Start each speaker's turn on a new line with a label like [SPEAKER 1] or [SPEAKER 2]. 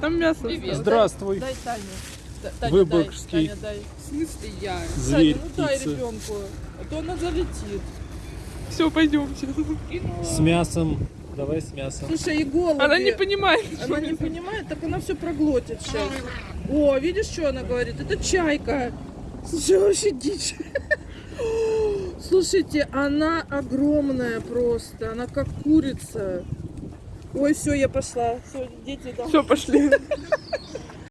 [SPEAKER 1] Там мясо.
[SPEAKER 2] Привет.
[SPEAKER 3] Здравствуй.
[SPEAKER 2] Дай. Та- Таня,
[SPEAKER 3] Выборгский.
[SPEAKER 2] дай, Таня, дай.
[SPEAKER 1] В смысле я?
[SPEAKER 3] Зверь,
[SPEAKER 2] Таня, ну дай ребенку, а то она залетит.
[SPEAKER 1] Все, пойдемте.
[SPEAKER 3] С мясом. Давай с мясом.
[SPEAKER 2] Слушай, и голуби.
[SPEAKER 1] Она не понимает.
[SPEAKER 2] Она не понимает, так она все проглотит сейчас. О, видишь, что она говорит? Это чайка. Слушай, вообще дичь. Слушайте, она огромная просто. Она как курица. Ой, все, я пошла. Все, дети там.
[SPEAKER 1] Все, пошли.